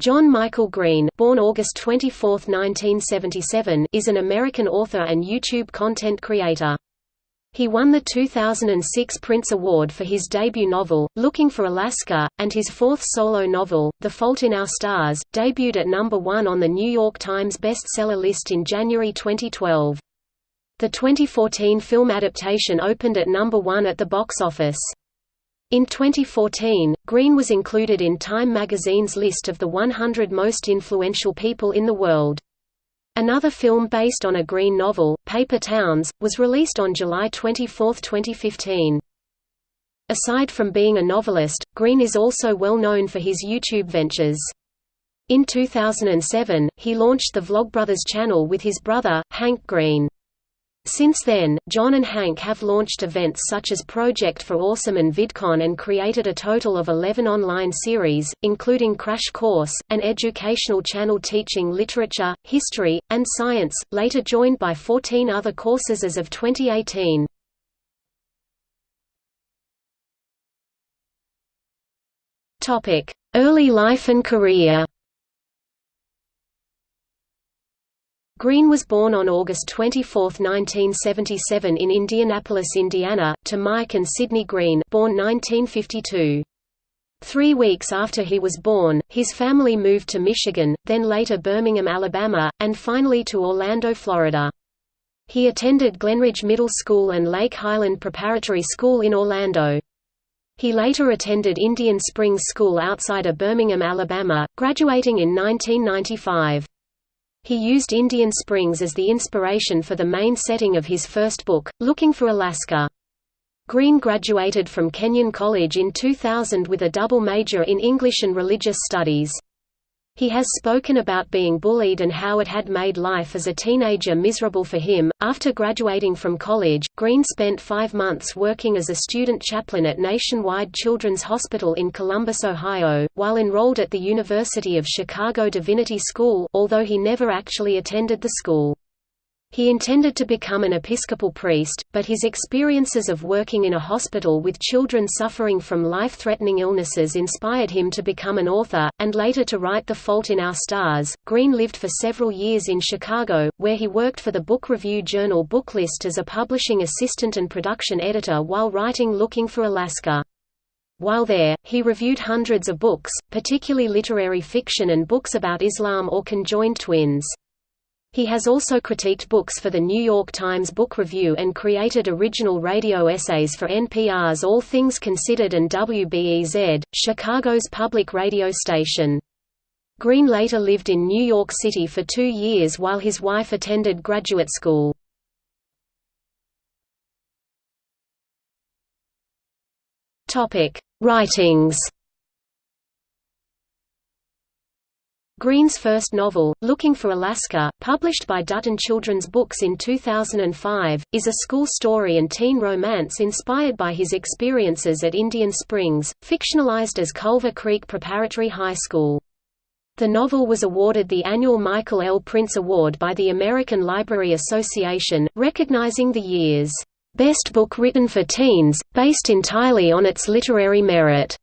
John Michael Green born August 24, 1977, is an American author and YouTube content creator. He won the 2006 Printz Award for his debut novel, Looking for Alaska, and his fourth solo novel, The Fault in Our Stars, debuted at number one on the New York Times bestseller list in January 2012. The 2014 film adaptation opened at number one at the box office. In 2014, Green was included in Time magazine's list of the 100 most influential people in the world. Another film based on a Green novel, Paper Towns, was released on July 24, 2015. Aside from being a novelist, Green is also well known for his YouTube ventures. In 2007, he launched the Vlogbrothers channel with his brother, Hank Green. Since then, John and Hank have launched events such as Project for Awesome and VidCon and created a total of 11 online series, including Crash Course, an educational channel teaching literature, history, and science, later joined by 14 other courses as of 2018. Early life and career Green was born on August 24, 1977 in Indianapolis, Indiana, to Mike and Sydney Green born 1952. Three weeks after he was born, his family moved to Michigan, then later Birmingham, Alabama, and finally to Orlando, Florida. He attended Glenridge Middle School and Lake Highland Preparatory School in Orlando. He later attended Indian Springs School outside of Birmingham, Alabama, graduating in 1995. He used Indian Springs as the inspiration for the main setting of his first book, Looking for Alaska. Green graduated from Kenyon College in 2000 with a double major in English and Religious Studies. He has spoken about being bullied and how it had made life as a teenager miserable for him. After graduating from college, Green spent five months working as a student chaplain at Nationwide Children's Hospital in Columbus, Ohio, while enrolled at the University of Chicago Divinity School, although he never actually attended the school. He intended to become an Episcopal priest, but his experiences of working in a hospital with children suffering from life-threatening illnesses inspired him to become an author, and later to write The Fault in Our Stars. Green lived for several years in Chicago, where he worked for the book review journal Booklist as a publishing assistant and production editor while writing Looking for Alaska. While there, he reviewed hundreds of books, particularly literary fiction and books about Islam or conjoined twins. He has also critiqued books for the New York Times Book Review and created original radio essays for NPR's All Things Considered and WBEZ, Chicago's public radio station. Green later lived in New York City for two years while his wife attended graduate school. Writings Green's first novel, Looking for Alaska, published by Dutton Children's Books in 2005, is a school story and teen romance inspired by his experiences at Indian Springs, fictionalized as Culver Creek Preparatory High School. The novel was awarded the annual Michael L. Printz Award by the American Library Association, recognizing the year's best book written for teens, based entirely on its literary merit.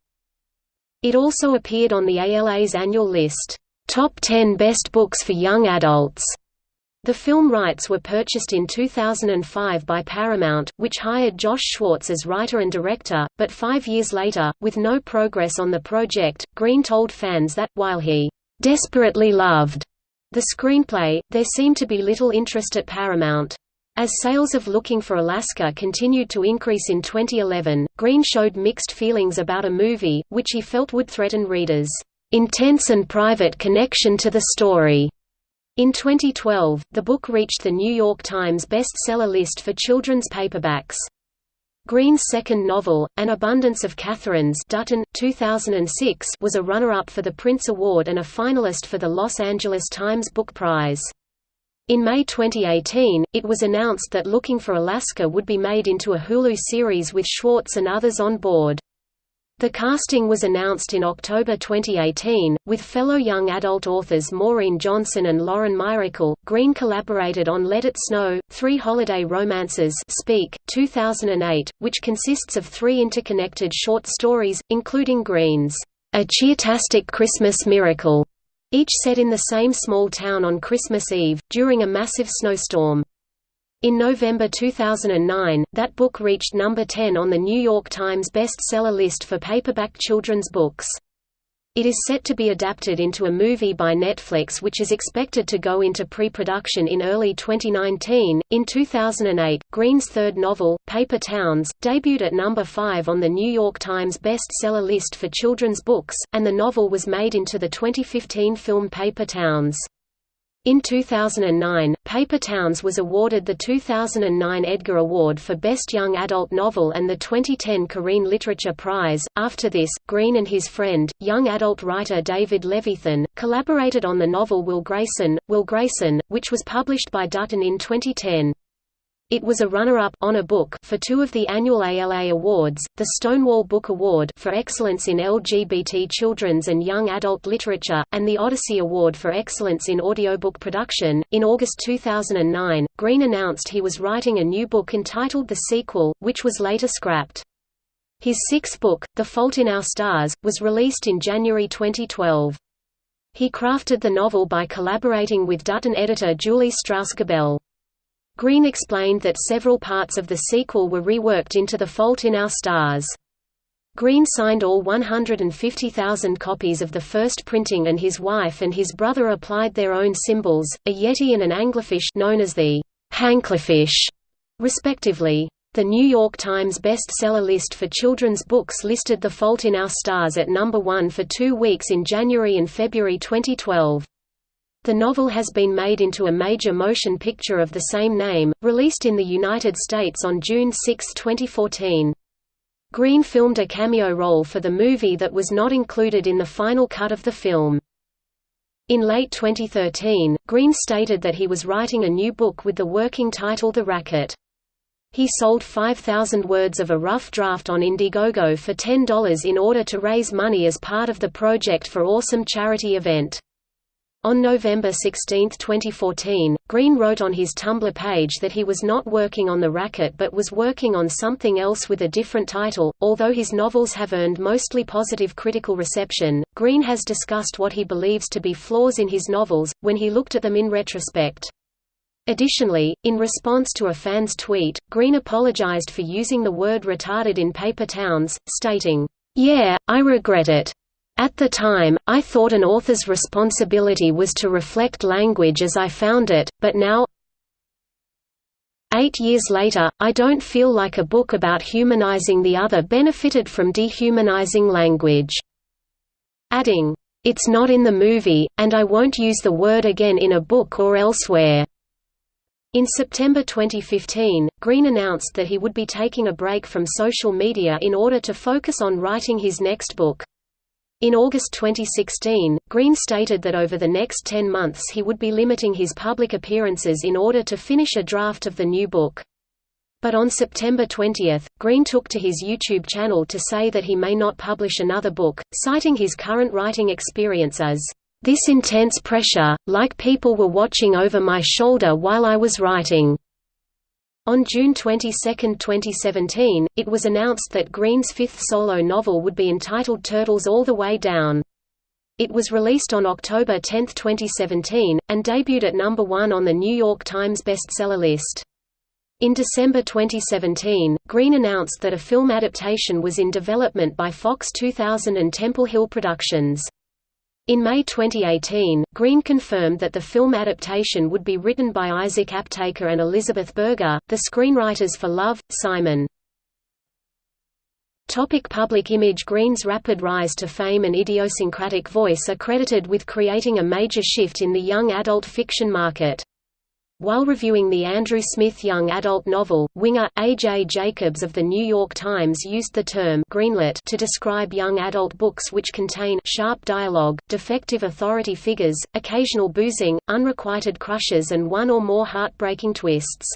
It also appeared on the ALA's annual list. Top 10 Best Books for Young Adults. The film rights were purchased in 2005 by Paramount, which hired Josh Schwartz as writer and director, but five years later, with no progress on the project, Green told fans that, while he desperately loved the screenplay, there seemed to be little interest at Paramount. As sales of Looking for Alaska continued to increase in 2011, Green showed mixed feelings about a movie, which he felt would threaten readers' intense and private connection to the story. In 2012, the book reached the New York Times bestseller list for children's paperbacks. Green's second novel, An Abundance of Catherines Dutton, 2006, was a runner-up for the Printz Award and a finalist for the Los Angeles Times Book Prize. In May 2018, it was announced that Looking for Alaska would be made into a Hulu series with Schwartz and others on board. The casting was announced in October 2018, with fellow young adult authors Maureen Johnson and Lauren Myracle. Green collaborated on Let It Snow, Three Holiday Romances Speak, 2008, which consists of three interconnected short stories, including Green's A Cheertastic Christmas Miracle, each set in the same small town on Christmas Eve, during a massive snowstorm. In November 2009, that book reached number 10 on the New York Times bestseller list for paperback children's books. It is set to be adapted into a movie by Netflix which is expected to go into pre-production in early 2019. In 2008, Green's third novel, Paper Towns, debuted at number 5 on the New York Times bestseller list for children's books, and the novel was made into the 2015 film Paper Towns. In 2009, Paper Towns was awarded the 2009 Edgar Award for Best Young Adult Novel and the 2010 Corine Literature Prize. After this, Green and his friend, young adult writer David Levithan, collaborated on the novel Will Grayson, Will Grayson, which was published by Dutton in 2010. It was a runner-up on a book for two of the annual ALA awards, the Stonewall Book Award for excellence in LGBT children's and young adult literature, and the Odyssey Award for excellence in audiobook production. In August 2009, Green announced he was writing a new book entitled The Sequel, which was later scrapped. His sixth book, The Fault in Our Stars, was released in January 2012. He crafted the novel by collaborating with Dutton editor Julie Strauss-Gabel. Green explained that several parts of the sequel were reworked into The Fault in Our Stars. Green signed all 150,000 copies of the first printing and his wife and his brother applied their own symbols, a yeti and an anglerfish known as the Hanklerfish, respectively. The New York Times bestseller list for children's books listed The Fault in Our Stars at number one for two weeks in January and February 2012. The novel has been made into a major motion picture of the same name, released in the United States on June 6, 2014. Green filmed a cameo role for the movie that was not included in the final cut of the film. In late 2013, Green stated that he was writing a new book with the working title The Racket. He sold 5,000 words of a rough draft on Indiegogo for $10 in order to raise money as part of the Project for Awesome charity event. On November 16, 2014, Green wrote on his Tumblr page that he was not working on the racket but was working on something else with a different title. Although his novels have earned mostly positive critical reception, Green has discussed what he believes to be flaws in his novels, when he looked at them in retrospect. Additionally, in response to a fan's tweet, Green apologized for using the word retarded in Paper Towns, stating, Yeah, I regret it. At the time, I thought an author's responsibility was to reflect language as I found it, but now Eight years later, I don't feel like a book about humanizing the other benefited from dehumanizing language." Adding, "It's not in the movie, and I won't use the word again in a book or elsewhere." In September 2015, Green announced that he would be taking a break from social media in order to focus on writing his next book. In August 2016, Green stated that over the next 10 months he would be limiting his public appearances in order to finish a draft of the new book. But on September 20, Green took to his YouTube channel to say that he may not publish another book, citing his current writing experience as, "...this intense pressure, like people were watching over my shoulder while I was writing." On June 22, 2017, it was announced that Green's fifth solo novel would be entitled Turtles All the Way Down. It was released on October 10, 2017, and debuted at number one on the New York Times bestseller list. In December 2017, Green announced that a film adaptation was in development by Fox 2000 and Temple Hill Productions. In May 2018, Green confirmed that the film adaptation would be written by Isaac Aptaker and Elizabeth Berger, the screenwriters for Love, Simon. Topic public image Green's rapid rise to fame and idiosyncratic voice are credited with creating a major shift in the young adult fiction market. While reviewing the Andrew Smith young adult novel, Winger, A.J. Jacobs of The New York Times used the term greenlit to describe young adult books which contain sharp dialogue, defective authority figures, occasional boozing, unrequited crushes and one or more heartbreaking twists.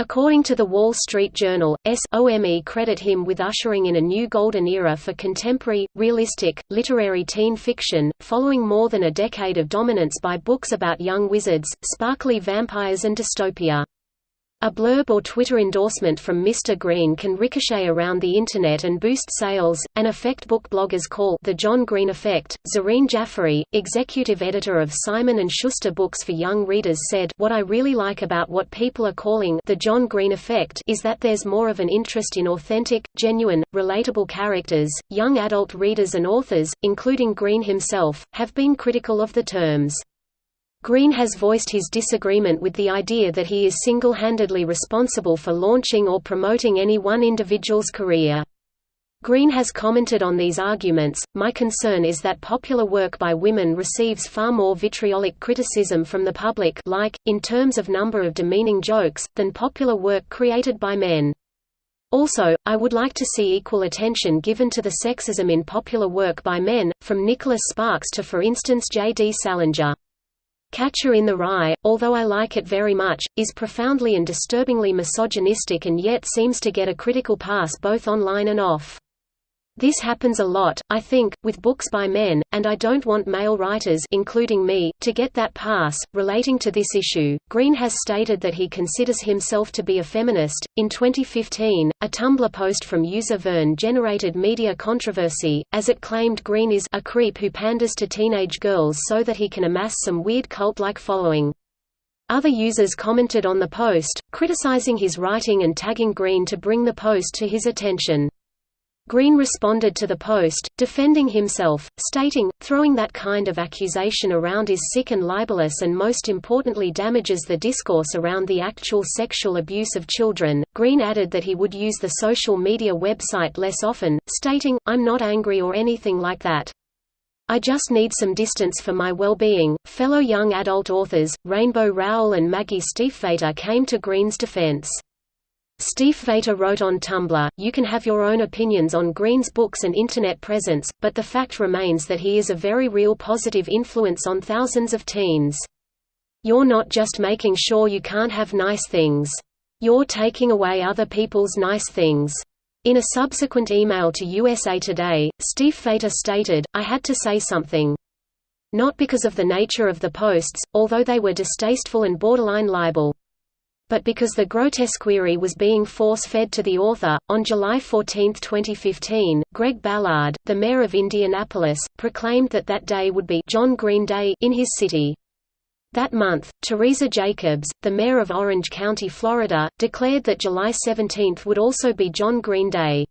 According to The Wall Street Journal, SOME credit him with ushering in a new golden era for contemporary, realistic, literary teen fiction, following more than a decade of dominance by books about young wizards, sparkly vampires and dystopia. A blurb or Twitter endorsement from Mr. Green can ricochet around the Internet and boost sales, an effect book bloggers call the John Green Effect. Zareen Jaffery, executive editor of Simon & Schuster Books for Young Readers said, What I really like about what people are calling the John Green Effect is that there's more of an interest in authentic, genuine, relatable characters. Young adult readers and authors, including Green himself, have been critical of the terms. Green has voiced his disagreement with the idea that he is single-handedly responsible for launching or promoting any one individual's career. Green has commented on these arguments, My concern is that popular work by women receives far more vitriolic criticism from the public like, in terms of number of demeaning jokes, than popular work created by men. Also, I would like to see equal attention given to the sexism in popular work by men, from Nicholas Sparks to for instance J. D. Salinger. Catcher in the Rye, although I like it very much, is profoundly and disturbingly misogynistic and yet seems to get a critical pass both online and off. This happens a lot, I think, with books by men, and I don't want male writers including me, to get that pass. Relating to this issue, Green has stated that he considers himself to be a feminist. In 2015, a Tumblr post from user Vern generated media controversy, as it claimed Green is a creep who panders to teenage girls so that he can amass some weird cult-like following. Other users commented on the post, criticizing his writing and tagging Green to bring the post to his attention. Green responded to the post, defending himself, stating, throwing that kind of accusation around is sick and libelous and most importantly damages the discourse around the actual sexual abuse of children. Green added that he would use the social media website less often, stating, I'm not angry or anything like that. I just need some distance for my well-being. Fellow young adult authors, Rainbow Rowell and Maggie Stiefvater came to Green's defense. Stiefvater wrote on Tumblr, You can have your own opinions on Green's books and Internet presence, but the fact remains that he is a very real positive influence on thousands of teens. You're not just making sure you can't have nice things. You're taking away other people's nice things. In a subsequent email to USA Today, Stiefvater stated, I had to say something. Not because of the nature of the posts, although they were distasteful and borderline libel but because the grotesquerie was being force-fed to the author. On July 14, 2015, Greg Ballard, the mayor of Indianapolis, proclaimed that that day would be John Green Day in his city. That month, Teresa Jacobs, the mayor of Orange County, Florida, declared that July 17 would also be John Green Day.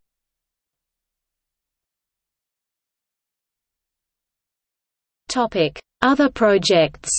Other projects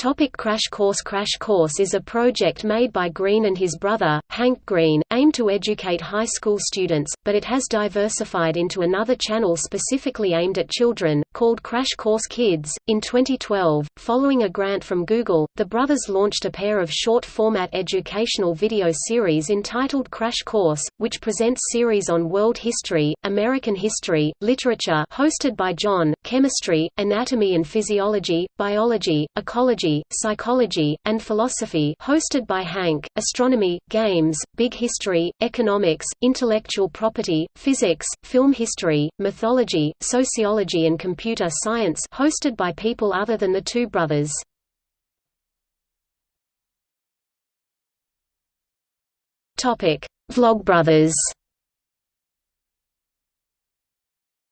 Topic Crash Course Crash Course is a project made by Green and his brother, Hank Green, aimed to educate high school students, but it has diversified into another channel specifically aimed at children, called Crash Course Kids. In 2012, following a grant from Google, the brothers launched a pair of short-format educational video series entitled Crash Course, which presents series on world history, American history, literature hosted by John, chemistry, anatomy and physiology, biology, ecology psychology, and philosophy hosted by Hank, astronomy, games, big history, economics, intellectual property, physics, film history, mythology, sociology and computer science hosted by people other than the two brothers. Vlogbrothers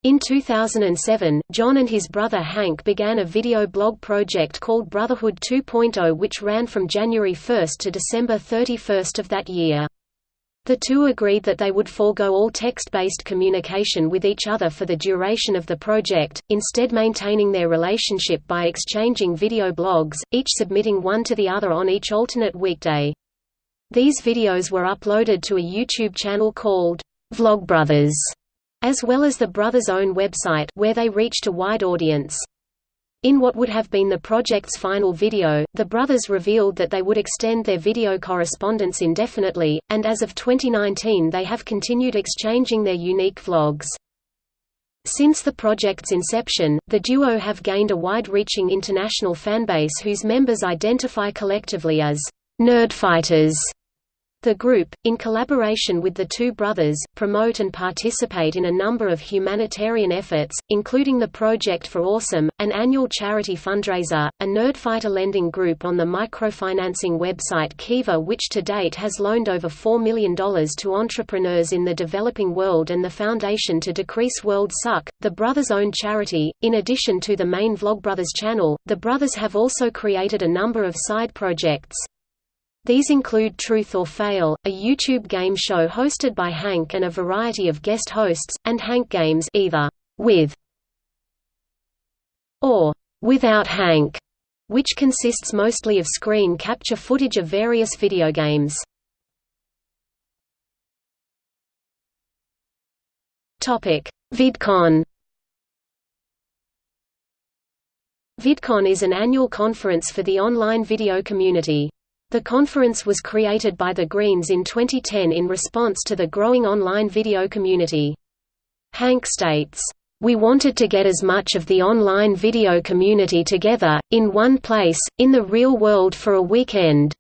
In 2007, John and his brother Hank began a video blog project called Brotherhood 2.0 which ran from January 1 to December 31 of that year. The two agreed that they would forego all text-based communication with each other for the duration of the project, instead maintaining their relationship by exchanging video blogs, each submitting one to the other on each alternate weekday. These videos were uploaded to a YouTube channel called Vlogbrothers as well as the brothers' own website where they reached a wide audience. In what would have been the project's final video, the brothers revealed that they would extend their video correspondence indefinitely, and as of 2019 they have continued exchanging their unique vlogs. Since the project's inception, the duo have gained a wide-reaching international fanbase whose members identify collectively as «nerdfighters» The group, in collaboration with the two brothers, promote and participate in a number of humanitarian efforts, including the Project for Awesome, an annual charity fundraiser, a nerdfighter lending group on the microfinancing website Kiva which to date has loaned over $4 million to entrepreneurs in the developing world and the Foundation to Decrease World Suck, the brothers' own charity. In addition to the main Vlogbrothers channel, the brothers have also created a number of side projects. These include Truth or Fail, a YouTube game show hosted by Hank and a variety of guest hosts, and Hank Games either with or without Hank, which consists mostly of screen capture footage of various video games. Topic: VidCon. VidCon is an annual conference for the online video community. The conference was created by the Greens in 2010 in response to the growing online video community. Hank states, we wanted to get as much of the online video community together, in one place, in the real world for a weekend.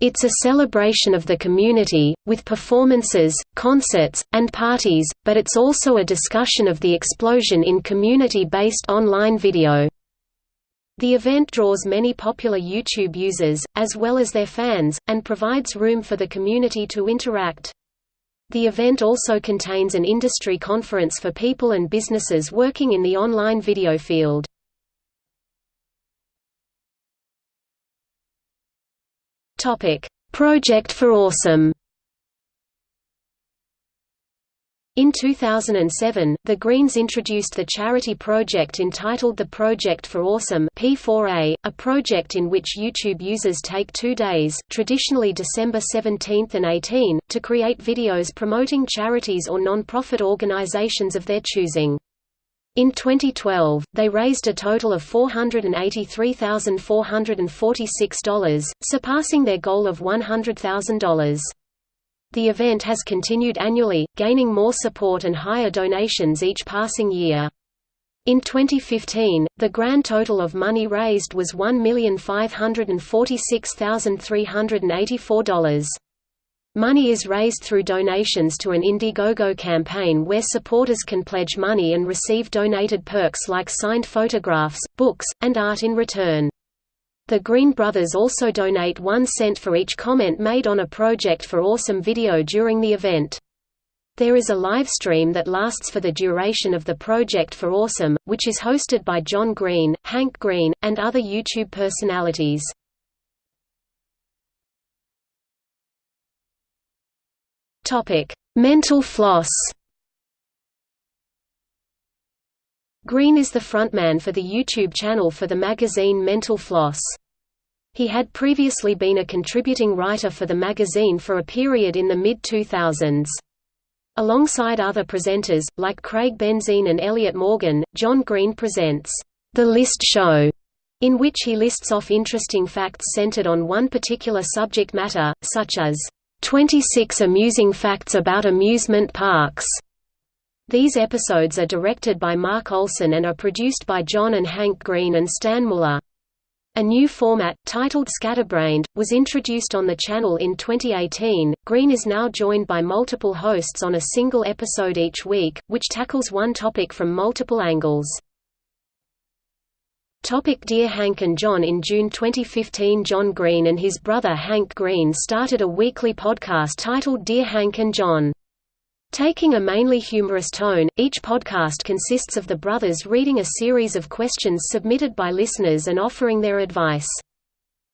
It's a celebration of the community, with performances, concerts, and parties, but it's also a discussion of the explosion in community-based online video. The event draws many popular YouTube users, as well as their fans, and provides room for the community to interact. The event also contains an industry conference for people and businesses working in the online video field. Project for Awesome In 2007, the Greens introduced the charity project entitled the Project for Awesome P4A, a project in which YouTube users take two days traditionally December 17 and 18, to create videos promoting charities or non-profit organizations of their choosing. In 2012, they raised a total of $483,446, surpassing their goal of $100,000. The event has continued annually, gaining more support and higher donations each passing year. In 2015, the grand total of money raised was $1,546,384. Money is raised through donations to an Indiegogo campaign where supporters can pledge money and receive donated perks like signed photographs, books, and art in return. The Green Brothers also donate one cent for each comment made on a Project for Awesome video during the event. There is a live stream that lasts for the duration of the Project for Awesome, which is hosted by John Green, Hank Green, and other YouTube personalities. Mental floss Green is the frontman for the YouTube channel for the magazine Mental Floss. He had previously been a contributing writer for the magazine for a period in the mid-2000s. Alongside other presenters, like Craig Benzine and Elliot Morgan, John Green presents, "'The List Show' in which he lists off interesting facts centered on one particular subject matter, such as, "'26 amusing facts about amusement parks' These episodes are directed by Mark Olson and are produced by John and Hank Green and Stan Muller. A new format, titled Scatterbrained, was introduced on the channel in 2018. Green is now joined by multiple hosts on a single episode each week, which tackles one topic from multiple angles. Topic Dear Hank and John In June 2015 John Green and his brother Hank Green started a weekly podcast titled Dear Hank and John. Taking a mainly humorous tone, each podcast consists of the brothers reading a series of questions submitted by listeners and offering their advice.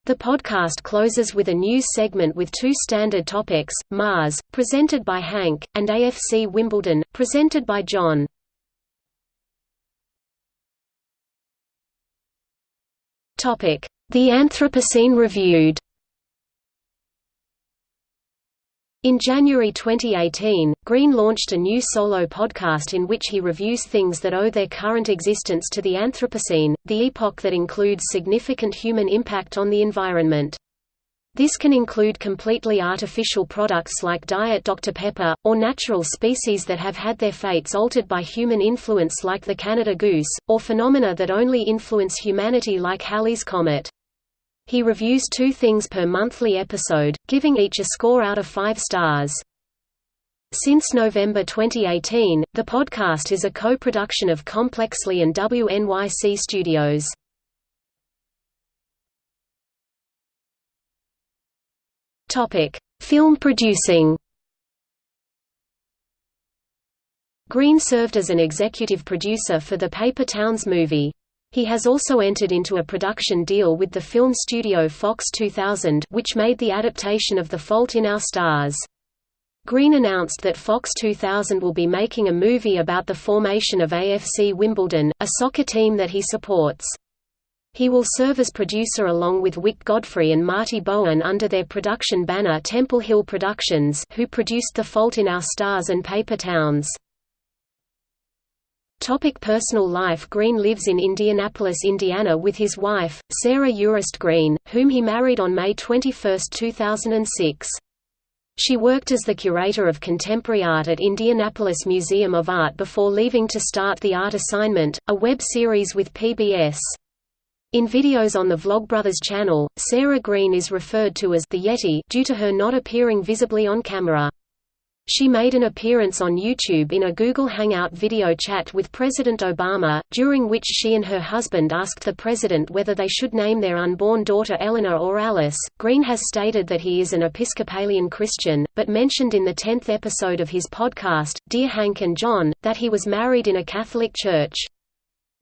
The podcast closes with a news segment with two standard topics, Mars, presented by Hank, and AFC Wimbledon, presented by John. The Anthropocene Reviewed In January 2018, Green launched a new solo podcast in which he reviews things that owe their current existence to the Anthropocene, the epoch that includes significant human impact on the environment. This can include completely artificial products like Diet Dr. Pepper, or natural species that have had their fates altered by human influence like the Canada goose, or phenomena that only influence humanity like Halley's Comet. He reviews two things per monthly episode, giving each a score out of five stars. Since November 2018, the podcast is a co-production of Complexly and WNYC Studios. Topic: Film producing. Green served as an executive producer for the Paper Towns movie. He has also entered into a production deal with the film studio Fox 2000 which made the adaptation of The Fault in Our Stars. Green announced that Fox 2000 will be making a movie about the formation of AFC Wimbledon, a soccer team that he supports. He will serve as producer along with Wyck Godfrey and Marty Bowen under their production banner Temple Hill Productions who produced The Fault in Our Stars and Paper Towns. Topic personal life Green lives in Indianapolis, Indiana with his wife, Sarah Urist Green, whom he married on May 21, 2006. She worked as the curator of contemporary art at Indianapolis Museum of Art before leaving to start The Art Assignment, a web series with PBS. In videos on the Vlogbrothers channel, Sarah Green is referred to as the Yeti due to her not appearing visibly on camera. She made an appearance on YouTube in a Google Hangout video chat with President Obama, during which she and her husband asked the president whether they should name their unborn daughter Eleanor or Alice. Green has stated that he is an Episcopalian Christian, but mentioned in the 10th episode of his podcast, Dear Hank and John, that he was married in a Catholic church.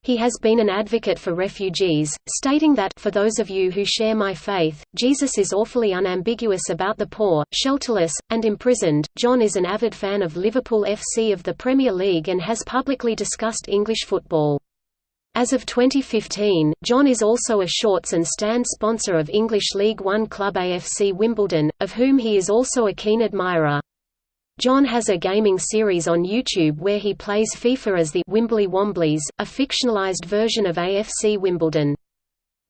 He has been an advocate for refugees, stating that for those of you who share my faith, Jesus is awfully unambiguous about the poor, shelterless, and imprisoned. John is an avid fan of Liverpool FC of the Premier League and has publicly discussed English football. As of 2015, John is also a shorts and stand sponsor of English League One club AFC Wimbledon, of whom he is also a keen admirer. John has a gaming series on YouTube where he plays FIFA as the Wimbly Womblies, a fictionalized version of AFC Wimbledon.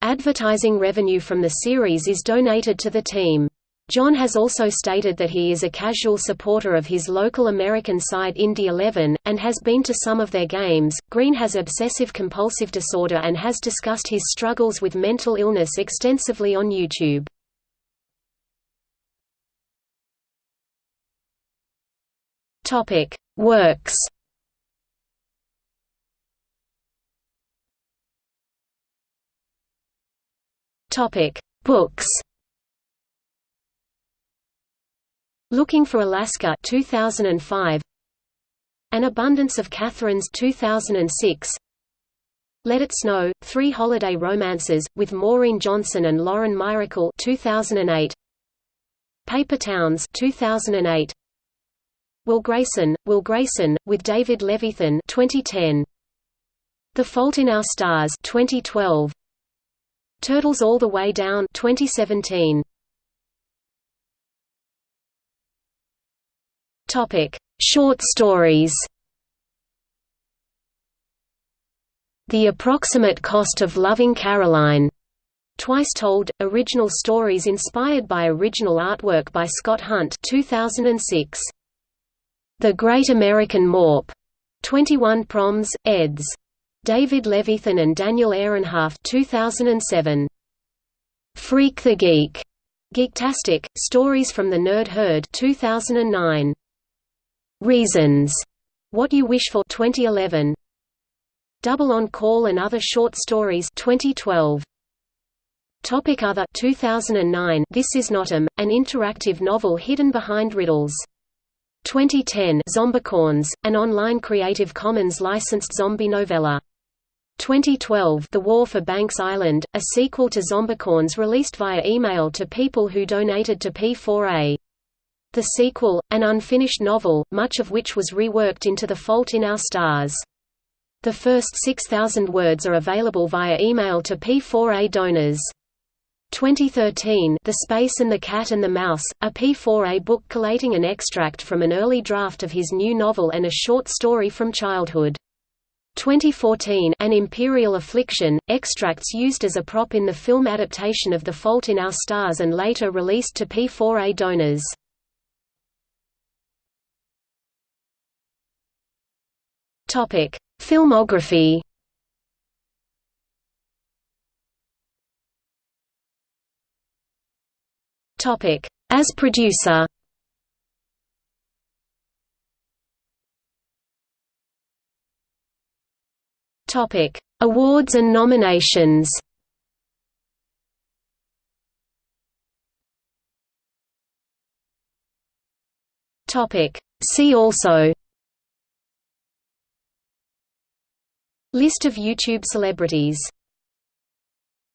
Advertising revenue from the series is donated to the team. John has also stated that he is a casual supporter of his local American side Indy 11, and has been to some of their games. Green has obsessive compulsive disorder and has discussed his struggles with mental illness extensively on YouTube. Topic: Works. Topic: Books. Looking for Alaska 2005. An Abundance of Catherines 2006. Let It Snow: Three Holiday Romances with Maureen Johnson and Lauren Myracle 2008. Paper Towns 2008. Will Grayson, Will Grayson, with David Levithan 2010. The Fault in Our Stars 2012. Turtles All the Way Down 2017. Topic: Short stories. The Approximate Cost of Loving Caroline. Twice Told, original stories inspired by original artwork by Scott Hunt 2006. The Great American Morp, 21 Proms, eds. David Levithan and Daniel Ehrenhaft 2007. Freak the Geek, Geektastic, Stories from the Nerd Herd 2009. Reasons, What You Wish For 2011. Double on Call and Other Short Stories 2012. Topic Other 2009 This Is Notam, an interactive novel hidden behind riddles. 2010 Zombicorns, an online Creative Commons licensed zombie novella. 2012 The War for Banks Island, a sequel to Zombicorns released via email to people who donated to P4A. The sequel, an unfinished novel, much of which was reworked into The Fault in Our Stars. The first 6,000 words are available via email to P4A donors. 2013 The Space and the Cat and the Mouse, a P4A book collating an extract from an early draft of his new novel and a short story from childhood. 2014 An Imperial Affliction, extracts used as a prop in the film adaptation of The Fault in Our Stars and later released to P4A donors. Filmography As producer. Topic: Awards and nominations. Topic: See also. List of YouTube celebrities